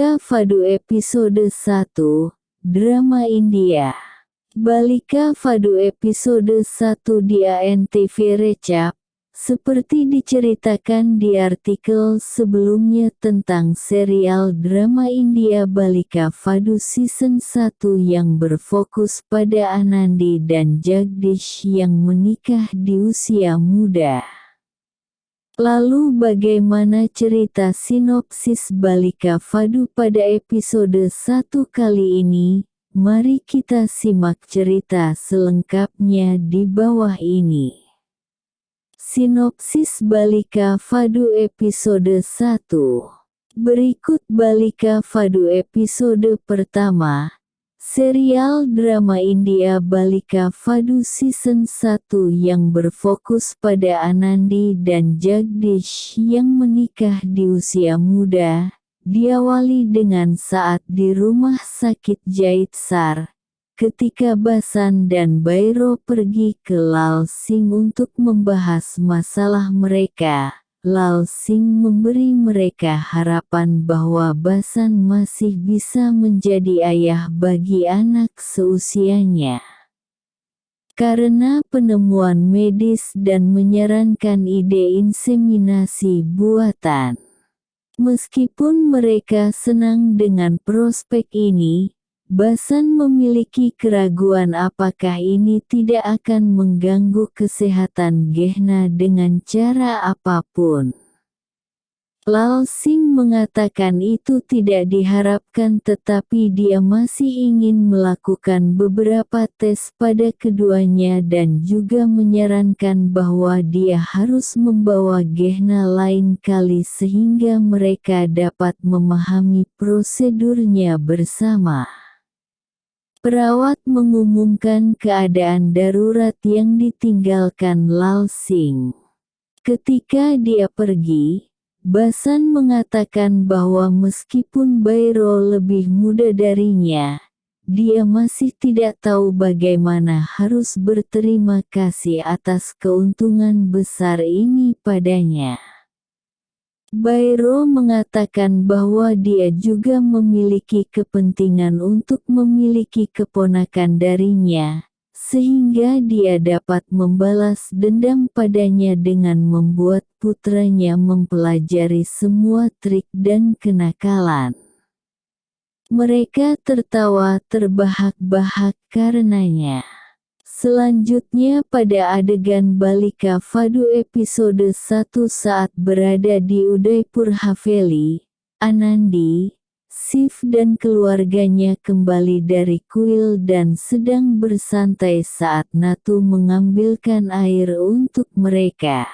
Balika Fadu episode 1, drama India. Balika Fadu episode 1 di ANTV Recap, seperti diceritakan di artikel sebelumnya tentang serial drama India Balika Fadu season 1 yang berfokus pada Anandi dan Jagdish yang menikah di usia muda. Lalu bagaimana cerita sinopsis Balika Fadu pada episode 1 kali ini? Mari kita simak cerita selengkapnya di bawah ini. Sinopsis Balika Fadu episode 1 Berikut Balika Fadu episode pertama, serial drama India Balika Fadu season 1 yang berfokus pada Anandi dan Jagdish yang menikah di usia muda, diawali dengan saat di rumah sakit Jaitsar, Ketika Basan dan Bairo pergi ke Lal Sing untuk membahas masalah mereka, Lal Sing memberi mereka harapan bahwa Basan masih bisa menjadi ayah bagi anak seusianya. Karena penemuan medis dan menyarankan ide inseminasi buatan. Meskipun mereka senang dengan prospek ini, Basan memiliki keraguan apakah ini tidak akan mengganggu kesehatan Gehna dengan cara apa pun. Lal Sing mengatakan itu tidak diharapkan tetapi dia masih ingin melakukan beberapa tes pada keduanya dan juga menyarankan bahwa dia harus membawa Gehna lain kali sehingga mereka dapat memahami prosedurnya bersama. Perawat mengumumkan keadaan darurat yang ditinggalkan Lal Sing. Ketika dia pergi, Basan mengatakan bahwa meskipun Bairo lebih muda darinya, dia masih tidak tahu bagaimana harus berterima kasih atas keuntungan besar ini padanya. Bairo mengatakan bahwa dia juga memiliki kepentingan untuk memiliki keponakan darinya, sehingga dia dapat membalas dendam padanya dengan membuat putranya mempelajari semua trik dan kenakalan. Mereka tertawa terbahak-bahak karenanya. Selanjutnya pada adegan Balika Fadu episode 1 saat berada di Udaipur Haveli, Anandi, Sif dan keluarganya kembali dari kuil dan sedang bersantai saat Natu mengambilkan air untuk mereka.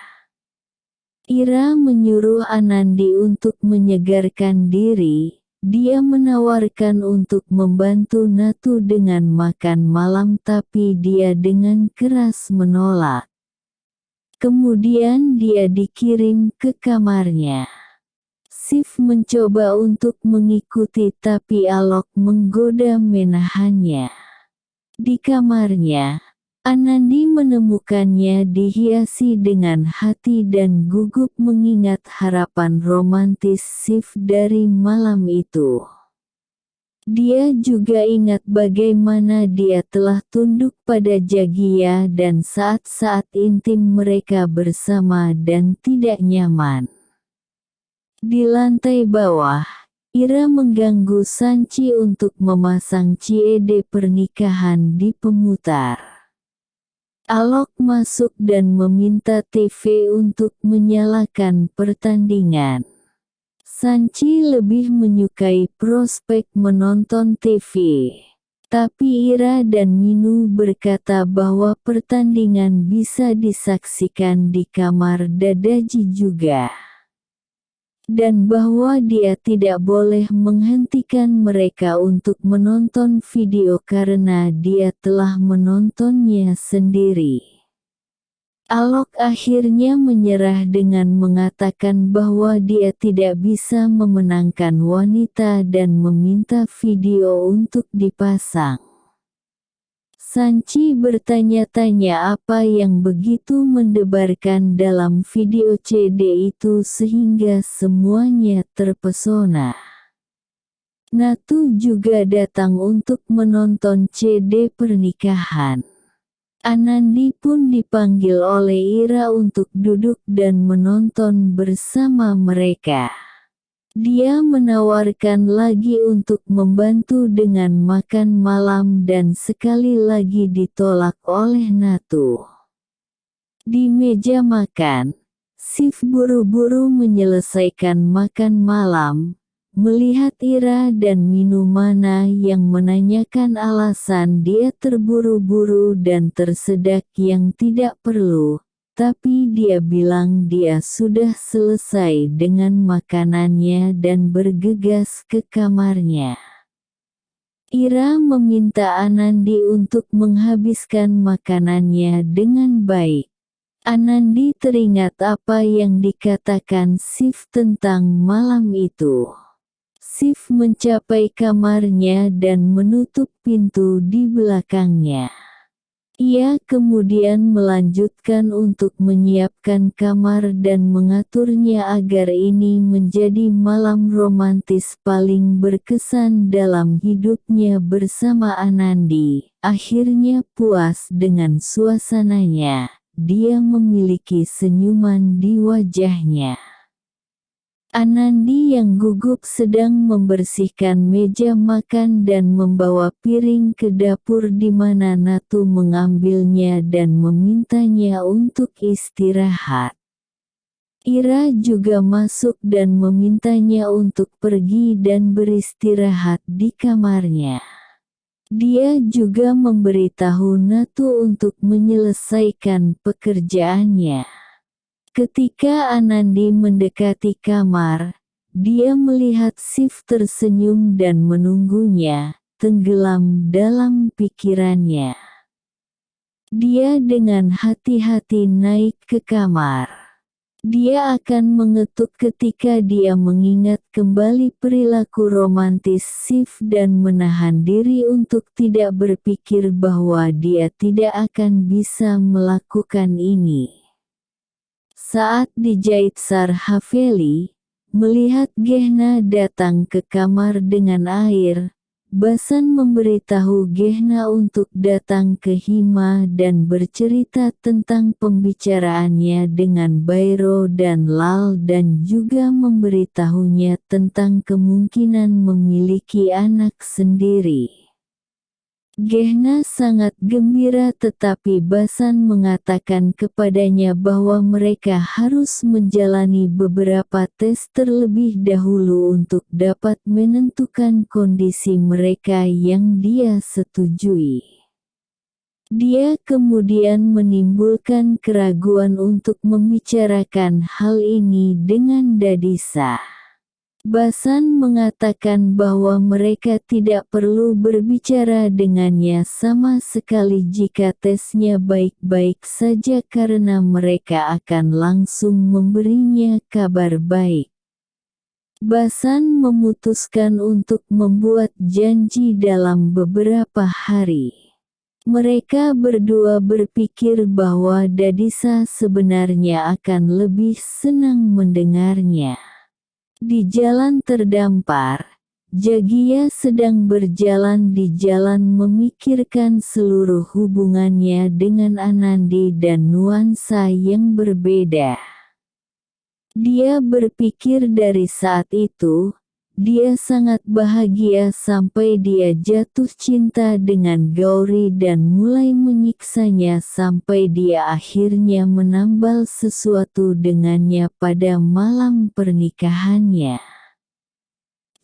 Ira menyuruh Anandi untuk menyegarkan diri, dia menawarkan untuk membantu Natu dengan makan malam tapi dia dengan keras menolak. Kemudian dia dikirim ke kamarnya. Sif mencoba untuk mengikuti tapi Alok menggoda menahannya. Di kamarnya, Anandi menemukannya dihiasi dengan hati dan gugup mengingat harapan romantis Sif dari malam itu. Dia juga ingat bagaimana dia telah tunduk pada Jagia dan saat-saat intim mereka bersama dan tidak nyaman. Di lantai bawah, Ira mengganggu Sanchi untuk memasang CED pernikahan di pemutar. Alok masuk dan meminta TV untuk menyalakan pertandingan. Sanchi lebih menyukai prospek menonton TV. Tapi Ira dan Minu berkata bahwa pertandingan bisa disaksikan di kamar Dadaji juga dan bahwa dia tidak boleh menghentikan mereka untuk menonton video karena dia telah menontonnya sendiri. Alok akhirnya menyerah dengan mengatakan bahwa dia tidak bisa memenangkan wanita dan meminta video untuk dipasang. Sanchi bertanya-tanya apa yang begitu mendebarkan dalam video CD itu sehingga semuanya terpesona. Natu juga datang untuk menonton CD pernikahan. Anandi pun dipanggil oleh Ira untuk duduk dan menonton bersama mereka. Dia menawarkan lagi untuk membantu dengan makan malam dan sekali lagi ditolak oleh Natu. Di meja makan, Sif buru-buru menyelesaikan makan malam, melihat Ira dan Minumana yang menanyakan alasan dia terburu-buru dan tersedak yang tidak perlu, tapi dia bilang dia sudah selesai dengan makanannya dan bergegas ke kamarnya. Ira meminta Anandi untuk menghabiskan makanannya dengan baik. Anandi teringat apa yang dikatakan Sif tentang malam itu. Sif mencapai kamarnya dan menutup pintu di belakangnya. Ia kemudian melanjutkan untuk menyiapkan kamar dan mengaturnya agar ini menjadi malam romantis paling berkesan dalam hidupnya bersama Anandi. Akhirnya puas dengan suasananya, dia memiliki senyuman di wajahnya. Anandi yang gugup sedang membersihkan meja makan dan membawa piring ke dapur di mana Natu mengambilnya dan memintanya untuk istirahat. Ira juga masuk dan memintanya untuk pergi dan beristirahat di kamarnya. Dia juga memberitahu Natu untuk menyelesaikan pekerjaannya. Ketika Anandi mendekati kamar, dia melihat Sif tersenyum dan menunggunya, tenggelam dalam pikirannya. Dia dengan hati-hati naik ke kamar. Dia akan mengetuk ketika dia mengingat kembali perilaku romantis Sif dan menahan diri untuk tidak berpikir bahwa dia tidak akan bisa melakukan ini. Saat dijahit Sar Haveli, melihat Gehna datang ke kamar dengan air, Basan memberitahu Gehna untuk datang ke Hima dan bercerita tentang pembicaraannya dengan Bairo dan Lal dan juga memberitahunya tentang kemungkinan memiliki anak sendiri. Gehna sangat gembira tetapi Basan mengatakan kepadanya bahwa mereka harus menjalani beberapa tes terlebih dahulu untuk dapat menentukan kondisi mereka yang dia setujui. Dia kemudian menimbulkan keraguan untuk membicarakan hal ini dengan Dadisa. Basan mengatakan bahwa mereka tidak perlu berbicara dengannya sama sekali jika tesnya baik-baik saja karena mereka akan langsung memberinya kabar baik. Basan memutuskan untuk membuat janji dalam beberapa hari. Mereka berdua berpikir bahwa Dadisa sebenarnya akan lebih senang mendengarnya. Di jalan terdampar, Jagia sedang berjalan di jalan memikirkan seluruh hubungannya dengan Anandi dan nuansa yang berbeda. Dia berpikir dari saat itu, dia sangat bahagia sampai dia jatuh cinta dengan Gauri dan mulai menyiksanya sampai dia akhirnya menambal sesuatu dengannya pada malam pernikahannya.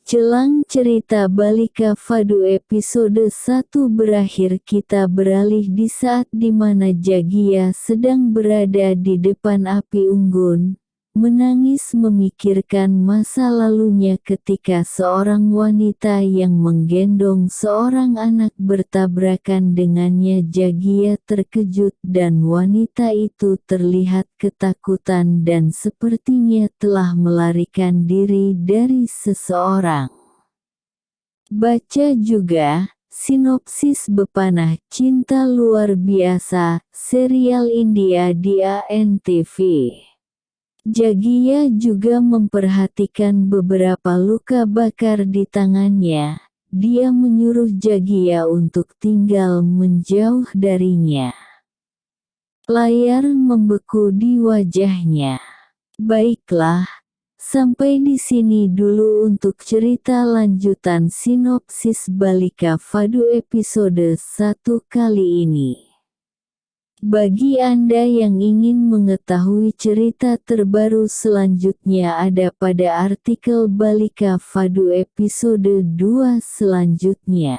Jelang cerita Balika Fadu episode 1 berakhir kita beralih di saat di mana Jagia sedang berada di depan api unggun, menangis memikirkan masa lalunya ketika seorang wanita yang menggendong seorang anak bertabrakan dengannya Jagia terkejut dan wanita itu terlihat ketakutan dan sepertinya telah melarikan diri dari seseorang. Baca juga, Sinopsis Bepanah Cinta Luar Biasa, serial India di ANTV. Jagia juga memperhatikan beberapa luka bakar di tangannya. Dia menyuruh Jagia untuk tinggal menjauh darinya. Layar membeku di wajahnya. Baiklah, sampai di sini dulu untuk cerita lanjutan sinopsis Balika Fadu episode 1 kali ini. Bagi Anda yang ingin mengetahui cerita terbaru selanjutnya ada pada artikel Balika Fadu episode 2 selanjutnya.